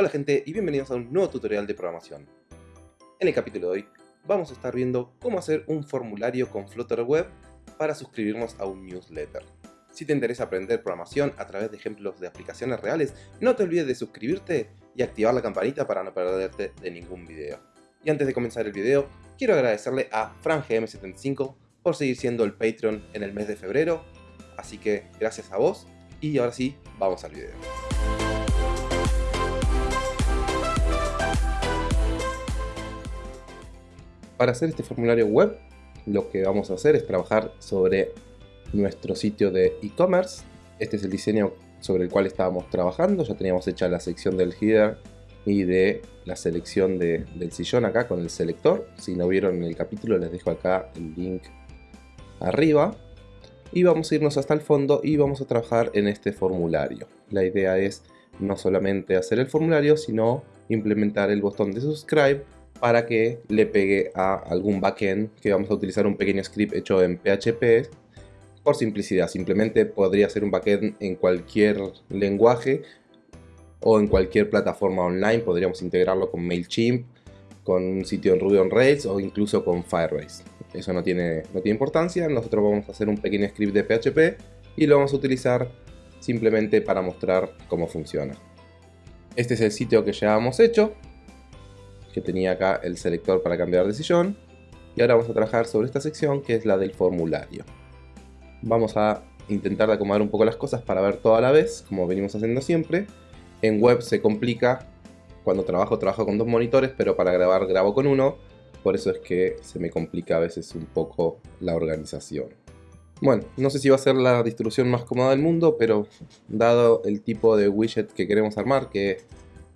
Hola gente y bienvenidos a un nuevo tutorial de programación. En el capítulo de hoy vamos a estar viendo cómo hacer un formulario con Flutter Web para suscribirnos a un newsletter. Si te interesa aprender programación a través de ejemplos de aplicaciones reales, no te olvides de suscribirte y activar la campanita para no perderte de ningún video. Y antes de comenzar el video, quiero agradecerle a FranGM75 por seguir siendo el Patreon en el mes de febrero, así que gracias a vos y ahora sí, vamos al video. Para hacer este formulario web, lo que vamos a hacer es trabajar sobre nuestro sitio de e-commerce. Este es el diseño sobre el cual estábamos trabajando. Ya teníamos hecha la sección del header y de la selección del sillón acá con el selector. Si no vieron en el capítulo les dejo acá el link arriba. Y vamos a irnos hasta el fondo y vamos a trabajar en este formulario. La idea es no solamente hacer el formulario, sino implementar el botón de subscribe para que le pegue a algún backend que vamos a utilizar un pequeño script hecho en PHP por simplicidad. Simplemente podría ser un backend en cualquier lenguaje o en cualquier plataforma online. Podríamos integrarlo con MailChimp, con un sitio en Ruby on Rails o incluso con Firebase. Eso no tiene, no tiene importancia. Nosotros vamos a hacer un pequeño script de PHP y lo vamos a utilizar simplemente para mostrar cómo funciona. Este es el sitio que ya hemos hecho que tenía acá el selector para cambiar de sillón. Y ahora vamos a trabajar sobre esta sección que es la del formulario. Vamos a intentar acomodar un poco las cosas para ver todo a la vez, como venimos haciendo siempre. En web se complica, cuando trabajo trabajo con dos monitores, pero para grabar grabo con uno, por eso es que se me complica a veces un poco la organización. Bueno, no sé si va a ser la distribución más cómoda del mundo, pero dado el tipo de widget que queremos armar, que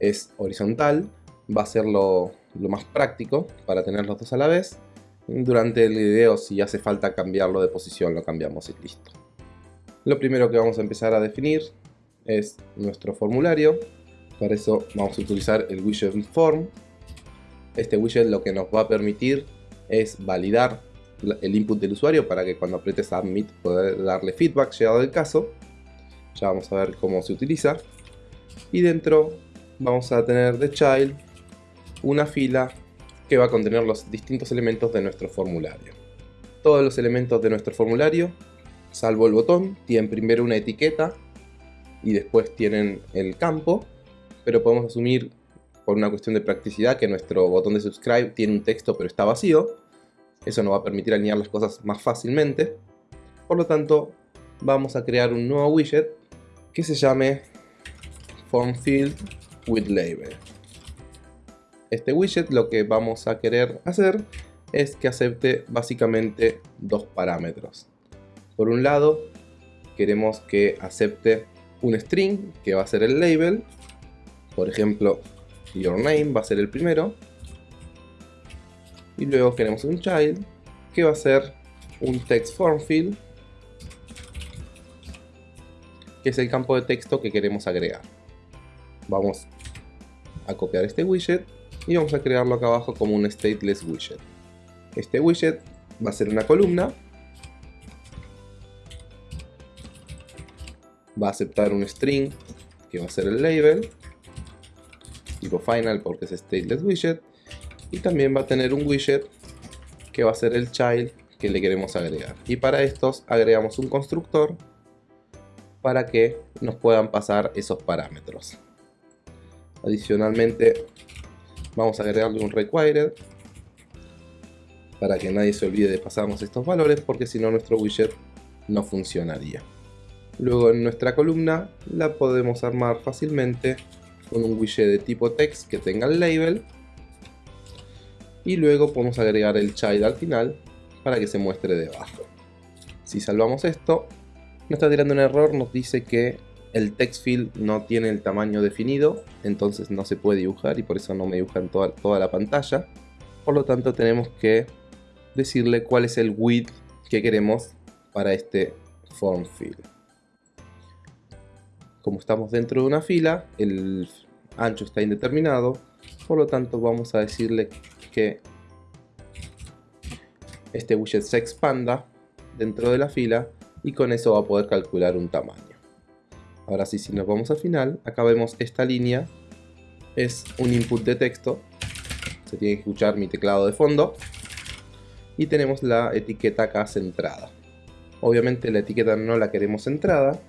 es horizontal, va a ser lo, más práctico para tener los dos a la vez. Durante el video si hace falta cambiarlo de posición lo cambiamos y listo. Lo primero que vamos a empezar a definir es nuestro formulario. Para eso vamos a utilizar el widget form. Este widget lo que nos va a permitir es validar el input del usuario para que cuando apriete submit poder darle feedback llegado el caso. Ya vamos a ver cómo se utiliza. Y dentro vamos a tener de child una fila que va a contener los distintos elementos de nuestro formulario. Todos los elementos de nuestro formulario, salvo el botón, tienen primero una etiqueta y después tienen el campo, pero podemos asumir por una cuestión de practicidad que nuestro botón de subscribe tiene un texto pero está vacío. Eso nos va a permitir alinear las cosas más fácilmente. Por lo tanto, vamos a crear un nuevo widget que se llame Form Field with Label este widget lo que vamos a querer hacer es que acepte básicamente dos parámetros. Por un lado, queremos que acepte un string que va a ser el label. Por ejemplo, your name va a ser el primero. Y luego queremos un child que va a ser un text form field que es el campo de texto que queremos agregar. Vamos a copiar este widget y vamos a crearlo acá abajo como un stateless widget. Este widget va a ser una columna, va a aceptar un string que va a ser el label, tipo final porque es stateless widget, y también va a tener un widget que va a ser el child que le queremos agregar. Y para estos agregamos un constructor para que nos puedan pasar esos parámetros. Adicionalmente Vamos a agregarle un required para que nadie se olvide de pasarnos estos valores porque si no nuestro widget no funcionaría. Luego en nuestra columna la podemos armar fácilmente con un widget de tipo text que tenga el label y luego podemos agregar el child al final para que se muestre debajo. Si salvamos esto, nos está tirando un error, nos dice que el text field no tiene el tamaño definido, entonces no se puede dibujar y por eso no me dibuja en toda, toda la pantalla. Por lo tanto tenemos que decirle cuál es el width que queremos para este form field. Como estamos dentro de una fila, el ancho está indeterminado, por lo tanto vamos a decirle que este widget se expanda dentro de la fila y con eso va a poder calcular un tamaño. Ahora sí, si nos vamos al final, acá vemos esta línea es un input de texto. Se tiene que escuchar mi teclado de fondo. Y tenemos la etiqueta acá centrada. Obviamente la etiqueta no la queremos centrada,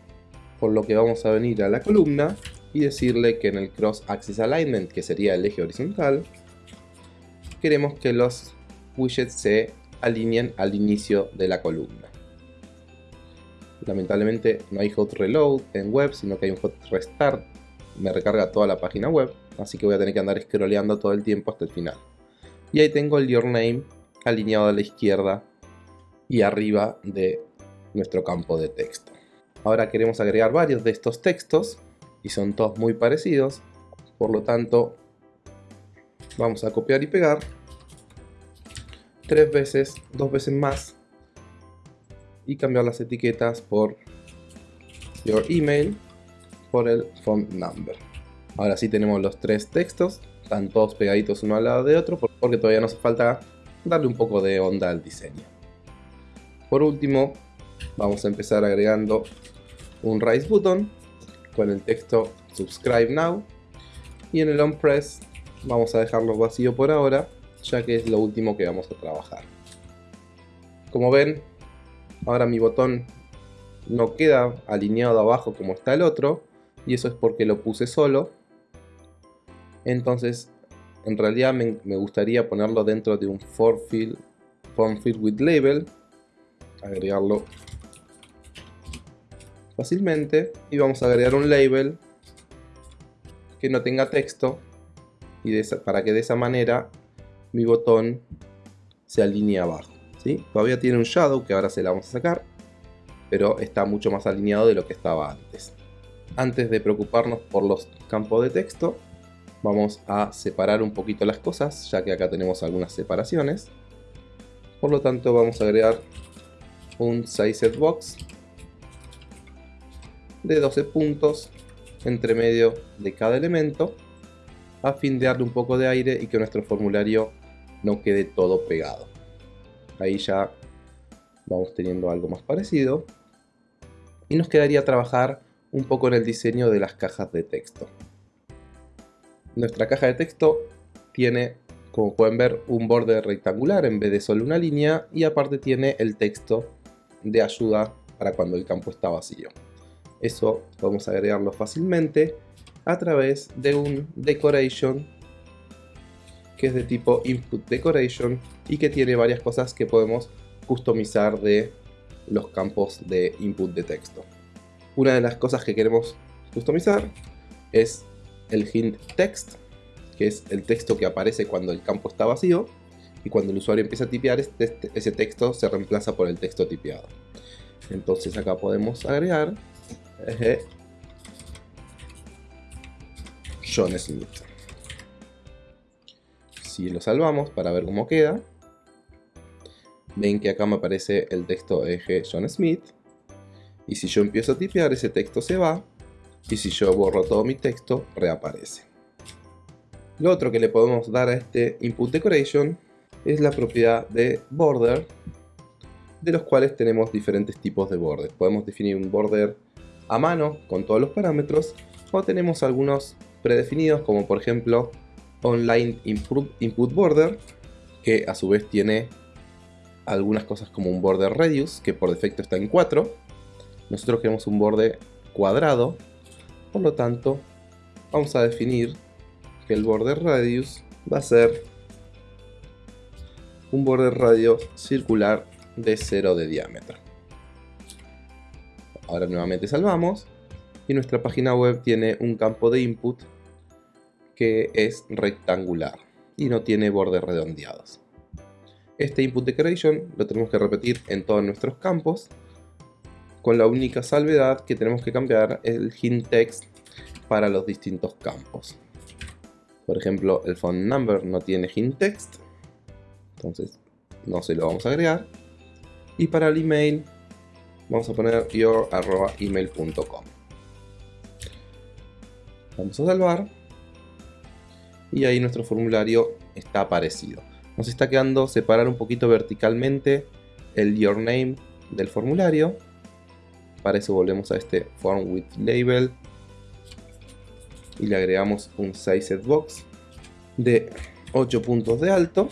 por lo que vamos a venir a la columna y decirle que en el Cross Axis Alignment, que sería el eje horizontal, queremos que los widgets se alineen al inicio de la columna. Lamentablemente no hay hot reload en web, sino que hay un hot restart. Me recarga toda la página web, así que voy a tener que andar scrolleando todo el tiempo hasta el final. Y ahí tengo el your name alineado a la izquierda y arriba de nuestro campo de texto. Ahora queremos agregar varios de estos textos y son todos muy parecidos, por lo tanto vamos a copiar y pegar tres veces, dos veces más y cambiar las etiquetas por your email por el phone number. Ahora sí tenemos los tres textos, están todos pegaditos uno al lado de otro porque todavía nos falta darle un poco de onda al diseño. Por último, vamos a empezar agregando un Rise Button con el texto Subscribe Now y en el On Press vamos a dejarlo vacío por ahora ya que es lo último que vamos a trabajar. Como ven, ahora mi botón no queda alineado abajo como está el otro y eso es porque lo puse solo. Entonces, en realidad me, gustaría ponerlo dentro de un form field, form field with label, agregarlo fácilmente y vamos a agregar un label que no tenga texto y para que de esa manera mi botón se alinee abajo. Todavía tiene un shadow que ahora se la vamos a sacar, pero está mucho más alineado de lo que estaba antes. Antes de preocuparnos por los campos de texto, vamos a separar un poquito las cosas, ya que acá tenemos algunas separaciones. Por lo tanto vamos a agregar un size box de 12 puntos entre medio de cada elemento a fin de darle un poco de aire y que nuestro formulario no quede todo pegado. Ahí ya vamos teniendo algo más parecido. Y nos quedaría trabajar un poco en el diseño de las cajas de texto. Nuestra caja de texto tiene, como pueden ver, un borde rectangular en vez de solo una línea y aparte tiene el texto de ayuda para cuando el campo está vacío. Eso podemos agregarlo fácilmente a través de un decoration que es de tipo input decoration y que tiene varias cosas que podemos customizar de los campos de input de texto. Una de las cosas que queremos customizar es el hint text, que es el texto que aparece cuando el campo está vacío y cuando el usuario empieza a tipear este, ese texto se reemplaza por el texto tipeado. Entonces acá podemos agregar John Smith. Si lo salvamos para ver cómo queda, ven que acá me aparece el texto eje John Smith. Y si yo empiezo a tipear, ese texto se va. Y si yo borro todo mi texto, reaparece. Lo otro que le podemos dar a este input decoration es la propiedad de border, de los cuales tenemos diferentes tipos de border. Podemos definir un border a mano con todos los parámetros o tenemos algunos predefinidos como por ejemplo Online Input Border, que a su vez tiene algunas cosas como un border radius, que por defecto está en 4. Nosotros queremos un borde cuadrado, por lo tanto vamos a definir que el border radius va a ser un border radio circular de 0 de diámetro. Ahora nuevamente salvamos y nuestra página web tiene un campo de input que es rectangular y no tiene bordes redondeados. Este input decoration lo tenemos que repetir en todos nuestros campos con la única salvedad que tenemos que cambiar el hint text para los distintos campos. Por ejemplo, el phone number no tiene hint text, entonces no se lo vamos a agregar. Y para el email vamos a poner your.email.com. Vamos a salvar y ahí nuestro formulario está aparecido. Nos está quedando separar un poquito verticalmente el your name del formulario. Para eso volvemos a este form with label y le agregamos un size box de 8 puntos de alto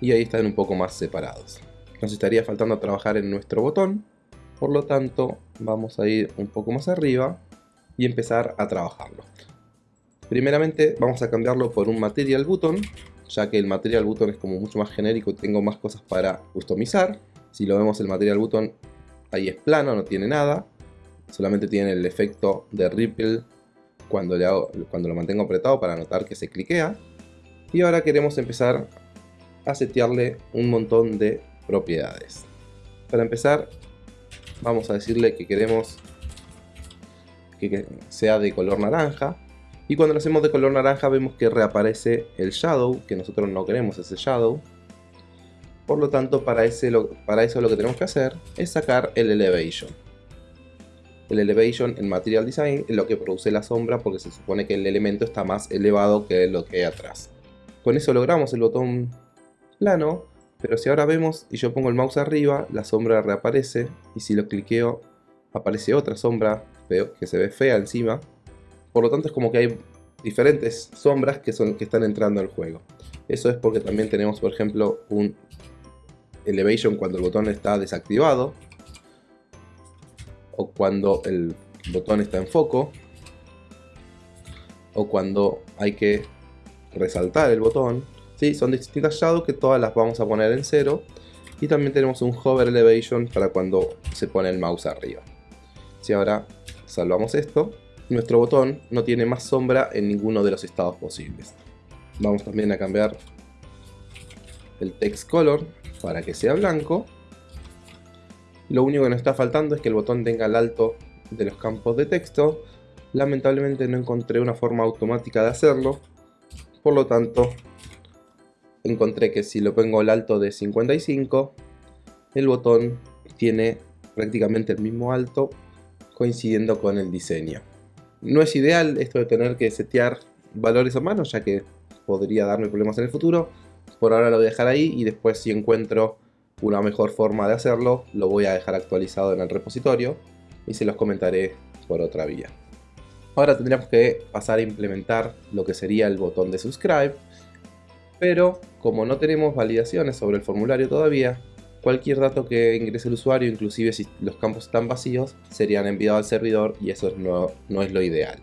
y ahí están un poco más separados. Nos estaría faltando trabajar en nuestro botón, por lo tanto vamos a ir un poco más arriba y empezar a trabajarlo. Primeramente vamos a cambiarlo por un material button, ya que el material button es como mucho más genérico y tengo más cosas para customizar. Si lo vemos el material button ahí es plano, no tiene nada, solamente tiene el efecto de ripple cuando, cuando lo mantengo apretado para notar que se cliquea. Y ahora queremos empezar a setearle un montón de propiedades. Para empezar, vamos a decirle que queremos que sea de color naranja. Y cuando lo hacemos de color naranja vemos que reaparece el shadow, que nosotros no queremos ese shadow. Por lo tanto, para, eso lo que tenemos que hacer es sacar el elevation. El elevation en Material Design es lo que produce la sombra porque se supone que el elemento está más elevado que lo que hay atrás. Con eso logramos el botón plano, pero si ahora vemos y yo pongo el mouse arriba, la sombra reaparece y si lo cliqueo aparece otra sombra que se ve fea encima. Por lo tanto es como que hay diferentes sombras que, son, que están entrando al juego. Eso es porque también tenemos por ejemplo un elevation cuando el botón está desactivado o cuando el botón está en foco o cuando hay que resaltar el botón ¿sí? Son distintas shadows que todas las vamos a poner en cero. Y también tenemos un hover elevation para cuando se pone el mouse arriba. Si ahora salvamos esto, nuestro botón no tiene más sombra en ninguno de los estados posibles. Vamos también a cambiar el text color para que sea blanco. Lo único que nos está faltando es que el botón tenga el alto de los campos de texto. Lamentablemente no encontré una forma automática de hacerlo. Por lo tanto, encontré que si lo pongo el alto de 55, el botón tiene prácticamente el mismo alto coincidiendo con el diseño. No es ideal esto de tener que setear valores a mano, ya que podría darme problemas en el futuro. Por ahora lo voy a dejar ahí y después si encuentro una mejor forma de hacerlo, lo voy a dejar actualizado en el repositorio y se los comentaré por otra vía. Ahora tendríamos que pasar a implementar lo que sería el botón de subscribe pero como no tenemos validaciones sobre el formulario todavía, cualquier dato que ingrese el usuario, inclusive si los campos están vacíos, serían enviados al servidor y eso no, no es lo ideal.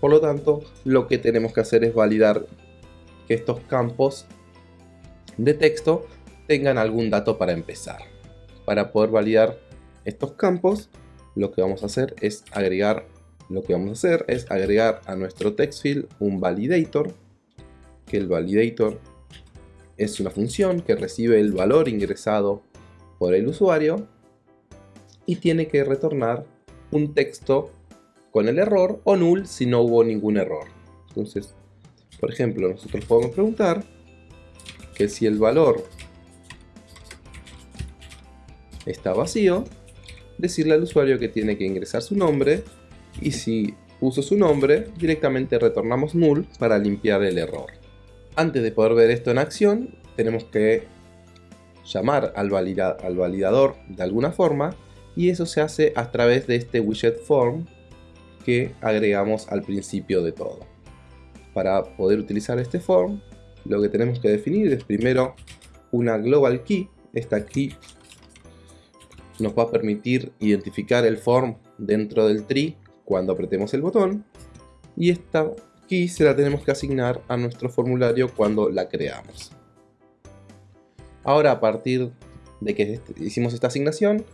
Por lo tanto, lo que tenemos que hacer es validar que estos campos de texto tengan algún dato para empezar. Para poder validar estos campos, lo que vamos a hacer es agregar lo que vamos a hacer es agregar a nuestro text field un validator que el validator es una función que recibe el valor ingresado por el usuario y tiene que retornar un texto con el error o null si no hubo ningún error. Entonces, por ejemplo, nosotros podemos preguntar que si el valor está vacío, decirle al usuario que tiene que ingresar su nombre y si puso su nombre, directamente retornamos null para limpiar el error. Antes de poder ver esto en acción, tenemos que llamar al, al validador de alguna forma y eso se hace a través de este widget form que agregamos al principio de todo. Para poder utilizar este form, lo que tenemos que definir es primero una global key. Esta key nos va a permitir identificar el form dentro del tree cuando apretemos el botón. Y esta y se la tenemos que asignar a nuestro formulario cuando la creamos. Ahora a partir de que hicimos esta asignación,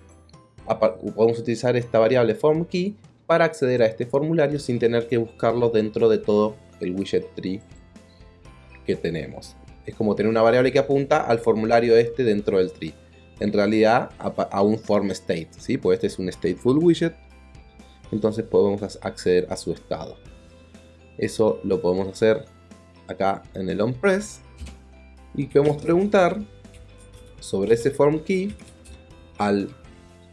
podemos utilizar esta variable formKey para acceder a este formulario sin tener que buscarlo dentro de todo el widget tree que tenemos. Es como tener una variable que apunta al formulario este dentro del tree. En realidad a, un form state, ¿sí? pues este es un stateful widget, entonces podemos acceder a su estado. Eso lo podemos hacer acá en el onPress y podemos preguntar sobre ese form key al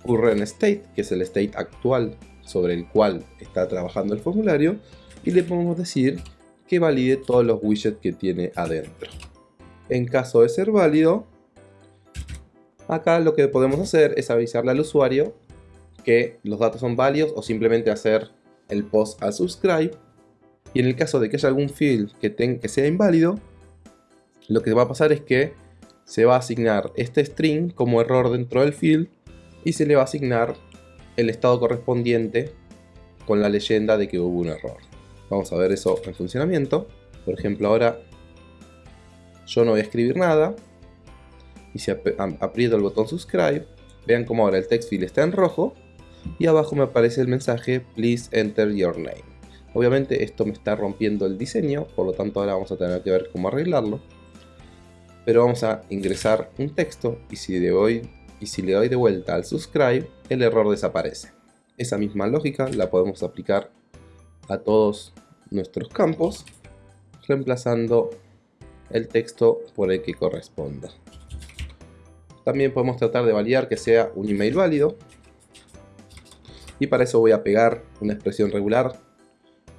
current state, que es el state actual sobre el cual está trabajando el formulario, y le podemos decir que valide todos los widgets que tiene adentro. En caso de ser válido, acá lo que podemos hacer es avisarle al usuario que los datos son válidos o simplemente hacer el post al subscribe Y en el caso de que haya algún field que, sea inválido, lo que va a pasar es que se va a asignar este string como error dentro del field y se le va a asignar el estado correspondiente con la leyenda de que hubo un error. Vamos a ver eso en funcionamiento. Por ejemplo, ahora yo no voy a escribir nada. Y si aprieto el botón subscribe, vean como ahora el text field está en rojo y abajo me aparece el mensaje please enter your name. Obviamente esto me está rompiendo el diseño, por lo tanto ahora vamos a tener que ver cómo arreglarlo. Pero vamos a ingresar un texto y si le doy, y si le doy de vuelta al subscribe, el error desaparece. Esa misma lógica la podemos aplicar a todos nuestros campos, reemplazando el texto por el que corresponda. También podemos tratar de validar que sea un email válido. Y para eso voy a pegar una expresión regular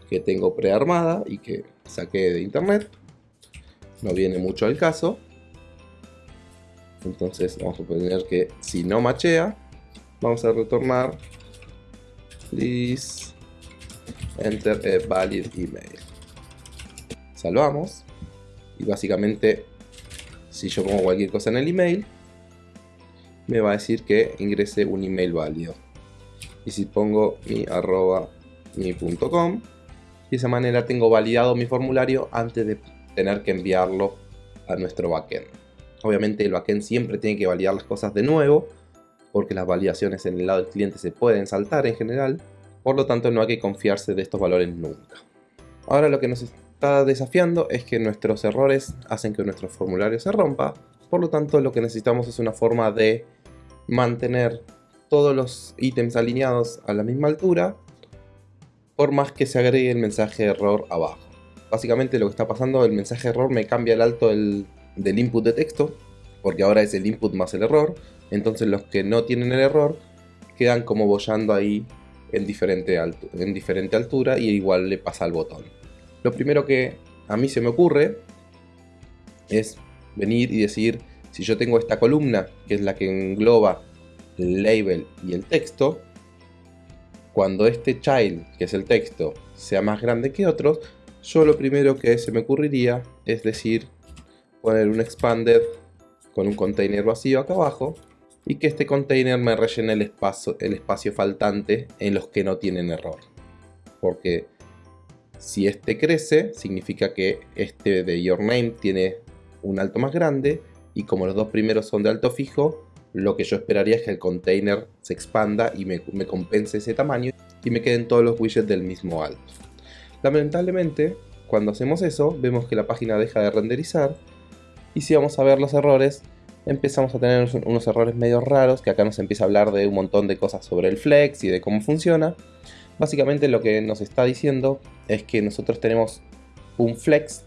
que tengo prearmada y que saqué de internet. No viene mucho al caso. Entonces vamos a poner que si no machea, vamos a retornar please enter a valid email. Salvamos y básicamente si yo pongo cualquier cosa en el email me va a decir que ingrese un email válido y si pongo mi arroba mi punto com de esa manera tengo validado mi formulario antes de tener que enviarlo a nuestro backend. Obviamente el backend siempre tiene que validar las cosas de nuevo porque las validaciones en el lado del cliente se pueden saltar en general. Por lo tanto no hay que confiarse de estos valores nunca. Ahora lo que nos está desafiando es que nuestros errores hacen que nuestro formulario se rompa, por lo tanto lo que necesitamos es una forma de mantener todos los ítems alineados a la misma altura, por más que se agregue el mensaje error abajo. Básicamente lo que está pasando, el mensaje error me cambia el alto del, input de texto, porque ahora es el input más el error, entonces los que no tienen el error quedan como bollando ahí en diferente, en diferente altura y igual le pasa al botón. Lo primero que a mí se me ocurre es venir y decir, si yo tengo esta columna, que es la que engloba el label y el texto, cuando este child, que es el texto, sea más grande que otros, yo lo primero que se me ocurriría es decir, poner un expander con un container vacío acá abajo y que este container me rellene el espacio, el espacio faltante en los que no tienen error. Porque si este crece, significa que este de Your Name tiene un alto más grande y como los dos primeros son de alto fijo, lo que yo esperaría es que el container se expanda y me, compense ese tamaño y me queden todos los widgets del mismo alto. Lamentablemente, cuando hacemos eso, vemos que la página deja de renderizar y si vamos a ver los errores, empezamos a tener unos errores medio raros, que acá nos empieza a hablar de un montón de cosas sobre el flex y de cómo funciona, Básicamente lo que nos está diciendo es que nosotros tenemos un flex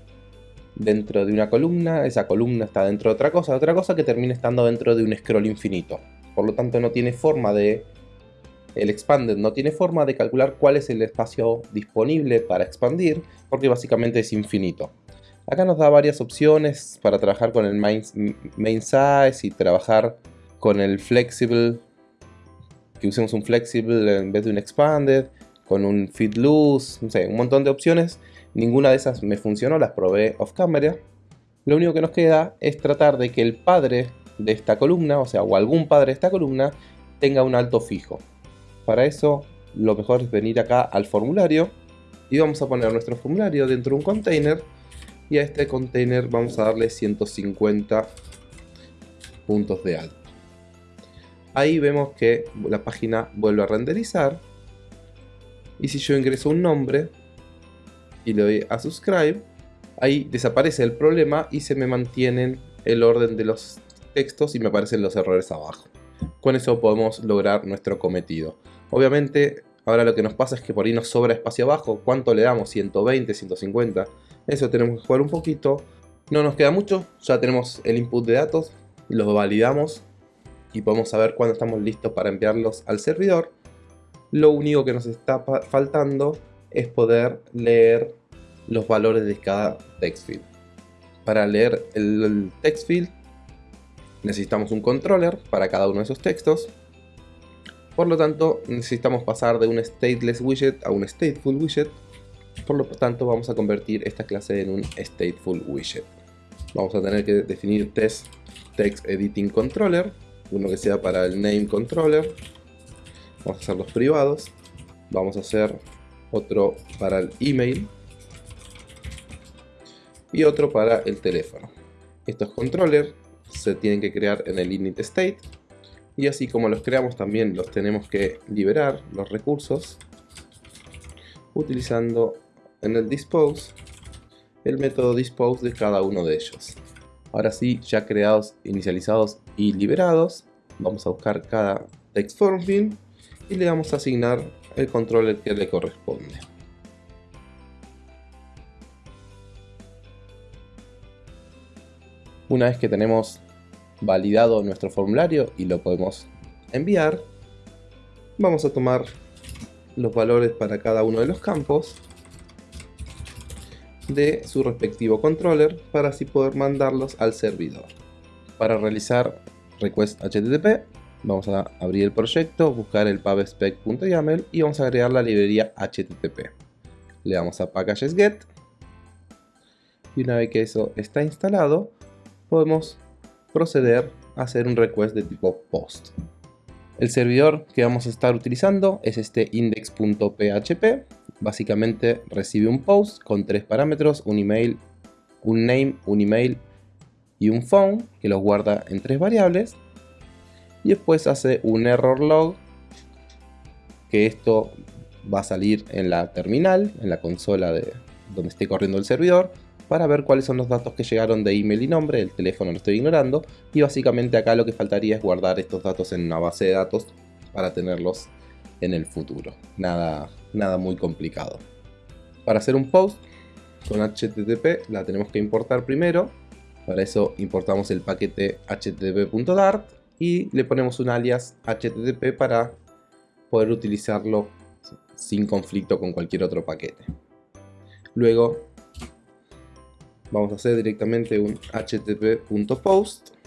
dentro de una columna, esa columna está dentro de otra cosa, otra cosa que termina estando dentro de un scroll infinito. Por lo tanto no tiene forma de... El expanded no tiene forma de calcular cuál es el espacio disponible para expandir, porque básicamente es infinito. Acá nos da varias opciones para trabajar con el main, size y trabajar con el flexible, que usemos un flexible en vez de un expanded con un feed loose, no sé, un montón de opciones. Ninguna de esas me funcionó, las probé off camera. Lo único que nos queda es tratar de que el padre de esta columna, o sea, o algún padre de esta columna, tenga un alto fijo. Para eso, lo mejor es venir acá al formulario y vamos a poner nuestro formulario dentro de un container y a este container vamos a darle 150 puntos de alto. Ahí vemos que la página vuelve a renderizar y si yo ingreso un nombre y le doy a subscribe, ahí desaparece el problema y se me mantienen el orden de los textos y me aparecen los errores abajo. Con eso podemos lograr nuestro cometido. Obviamente, ahora lo que nos pasa es que por ahí nos sobra espacio abajo. ¿Cuánto le damos? 120, 150. Eso tenemos que jugar un poquito. No nos queda mucho, ya tenemos el input de datos, los validamos y podemos saber cuándo estamos listos para enviarlos al servidor. Lo único que nos está faltando es poder leer los valores de cada text field. Para leer el text field necesitamos un controller para cada uno de esos textos. Por lo tanto, necesitamos pasar de un stateless widget a un stateful widget. Por lo tanto vamos a convertir esta clase en un stateful widget. Vamos a tener que definir test text editing controller, uno que sea para el name controller. Vamos a hacer los privados. Vamos a hacer otro para el email y otro para el teléfono. Estos controllers se tienen que crear en el init state y así como los creamos también los tenemos que liberar los recursos utilizando en el dispose el método dispose de cada uno de ellos. Ahora sí, ya creados, inicializados y liberados, vamos a buscar cada text form y le vamos a asignar el controller que le corresponde. Una vez que tenemos validado nuestro formulario y lo podemos enviar, vamos a tomar los valores para cada uno de los campos de su respectivo controller para así poder mandarlos al servidor. Para realizar request HTTP vamos a abrir el proyecto, buscar el pubspec.yaml y vamos a agregar la librería HTTP. Le damos a packages get y una vez que eso está instalado podemos proceder a hacer un request de tipo post. El servidor que vamos a estar utilizando es este index.php. Básicamente recibe un post con tres parámetros, un email, un name, un email y un phone, que los guarda en tres variables. Y después hace un error log, que esto va a salir en la terminal, en la consola de donde esté corriendo el servidor para ver cuáles son los datos que llegaron de email y nombre, el teléfono lo estoy ignorando, y básicamente acá lo que faltaría es guardar estos datos en una base de datos para tenerlos en el futuro. Nada, nada muy complicado. Para hacer un post con HTTP la tenemos que importar primero, para eso importamos el paquete http.dart y le ponemos un alias http para poder utilizarlo sin conflicto con cualquier otro paquete. Luego vamos a hacer directamente un http.post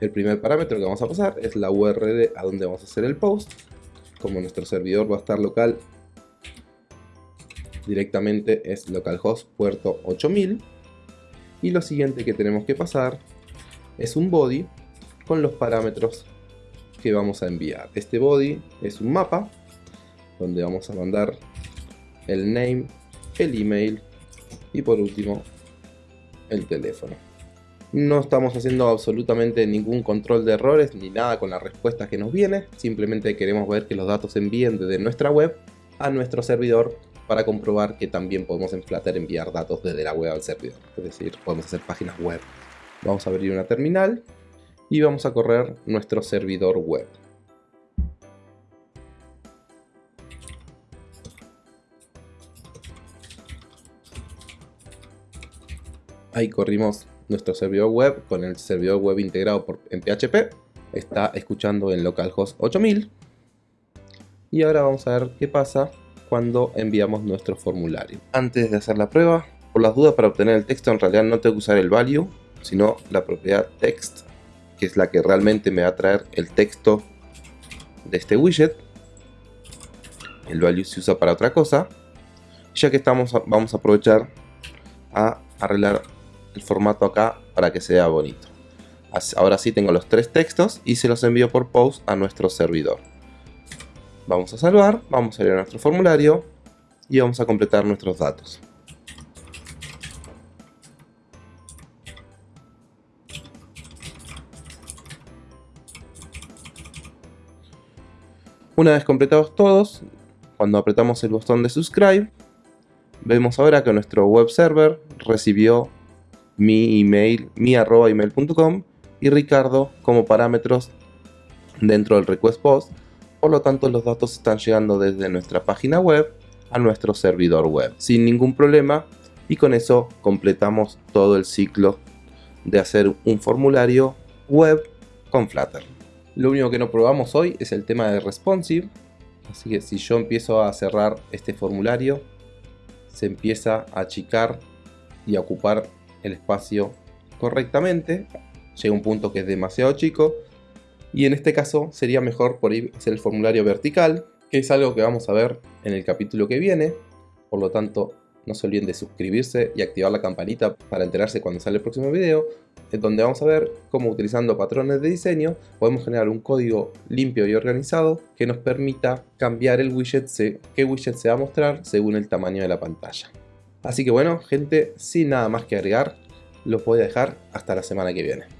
el primer parámetro que vamos a pasar es la URL a donde vamos a hacer el post. Como nuestro servidor va a estar local directamente es localhost puerto 8000 y lo siguiente que tenemos que pasar es un body con los parámetros que vamos a enviar este body es un mapa donde vamos a mandar el name, el email y por último el teléfono. No estamos haciendo absolutamente ningún control de errores ni nada con la respuesta que nos viene, simplemente queremos ver que los datos se envíen desde nuestra web a nuestro servidor para comprobar que también podemos en enviar datos desde la web al servidor, es decir, podemos hacer páginas web. Vamos a abrir una terminal y vamos a correr nuestro servidor web. Ahí corrimos nuestro servidor web con el servidor web integrado por, en PHP. Está escuchando en localhost 8000. Y ahora vamos a ver qué pasa cuando enviamos nuestro formulario. Antes de hacer la prueba, por las dudas para obtener el texto en realidad no tengo que usar el value, sino la propiedad text, que es la que realmente me va a traer el texto de este widget. El value se usa para otra cosa. Ya que estamos, vamos a aprovechar a arreglar el formato acá para que sea bonito. Ahora sí tengo los tres textos y se los envío por post a nuestro servidor. Vamos a salvar, vamos a ir a nuestro formulario y vamos a completar nuestros datos. Una vez completados todos, cuando apretamos el botón de subscribe, vemos ahora que nuestro web server recibió mi email, mi arroba email.com y Ricardo como parámetros dentro del request post. Por lo tanto, los datos están llegando desde nuestra página web a nuestro servidor web sin ningún problema y con eso completamos todo el ciclo de hacer un formulario web con Flutter. Lo único que no probamos hoy es el tema de responsive, así que si yo empiezo a cerrar este formulario, se empieza a achicar y a ocupar el espacio correctamente. Llega un punto que es demasiado chico. Y en este caso sería mejor por ahí hacer el formulario vertical, que es algo que vamos a ver en el capítulo que viene. Por lo tanto, no se olviden de suscribirse y activar la campanita para enterarse cuando sale el próximo video, en donde vamos a ver cómo utilizando patrones de diseño podemos generar un código limpio y organizado que nos permita cambiar el widget, qué widget se va a mostrar según el tamaño de la pantalla. Así que bueno, gente, sin nada más que agregar, los voy a dejar hasta la semana que viene.